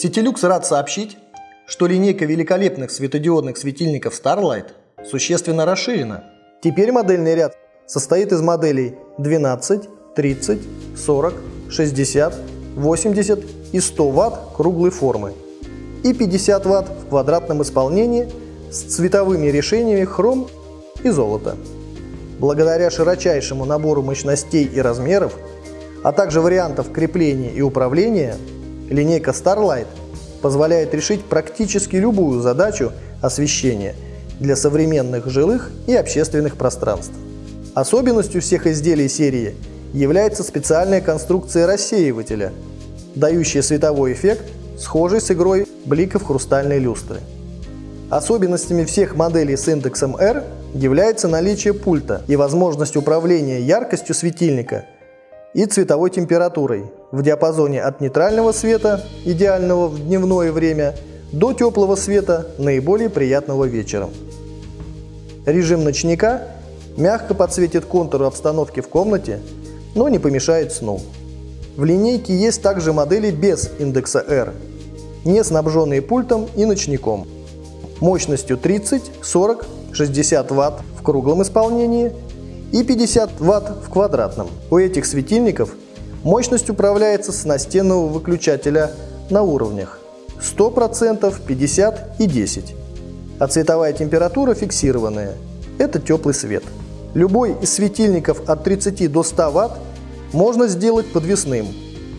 Ситилюкс рад сообщить, что линейка великолепных светодиодных светильников Starlight существенно расширена. Теперь модельный ряд состоит из моделей 12, 30, 40, 60, 80 и 100 Вт круглой формы и 50 Вт в квадратном исполнении с цветовыми решениями хром и золото. Благодаря широчайшему набору мощностей и размеров, а также вариантов крепления и управления, линейка Starlight позволяет решить практически любую задачу освещения для современных жилых и общественных пространств. Особенностью всех изделий серии является специальная конструкция рассеивателя, дающая световой эффект, схожий с игрой бликов хрустальной люстры. Особенностями всех моделей с индексом R является наличие пульта и возможность управления яркостью светильника и цветовой температурой в диапазоне от нейтрального света, идеального в дневное время, до теплого света, наиболее приятного вечером. Режим ночника мягко подсветит контуры обстановки в комнате, но не помешает сну. В линейке есть также модели без индекса R, не снабженные пультом и ночником мощностью 30, 40, 60 Вт в круглом исполнении и 50 Вт в квадратном. У этих светильников мощность управляется с настенного выключателя на уровнях 100%, 50 и 10. А цветовая температура фиксированная – это теплый свет. Любой из светильников от 30 до 100 Вт можно сделать подвесным,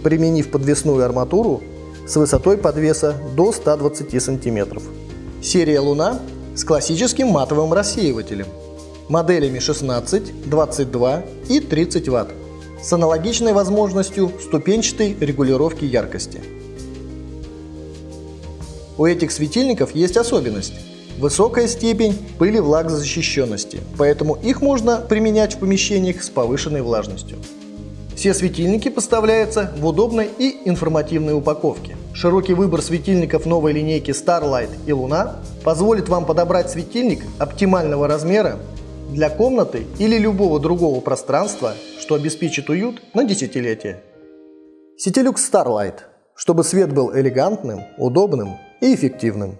применив подвесную арматуру с высотой подвеса до 120 сантиметров. Серия «Луна» с классическим матовым рассеивателем, моделями 16, 22 и 30 Вт, с аналогичной возможностью ступенчатой регулировки яркости. У этих светильников есть особенность – высокая степень пыли влагозащищенности, поэтому их можно применять в помещениях с повышенной влажностью. Все светильники поставляются в удобной и информативной упаковке. Широкий выбор светильников новой линейки Starlight и Луна позволит вам подобрать светильник оптимального размера для комнаты или любого другого пространства, что обеспечит уют на десятилетие. Сетилюкс Starlight, чтобы свет был элегантным, удобным и эффективным.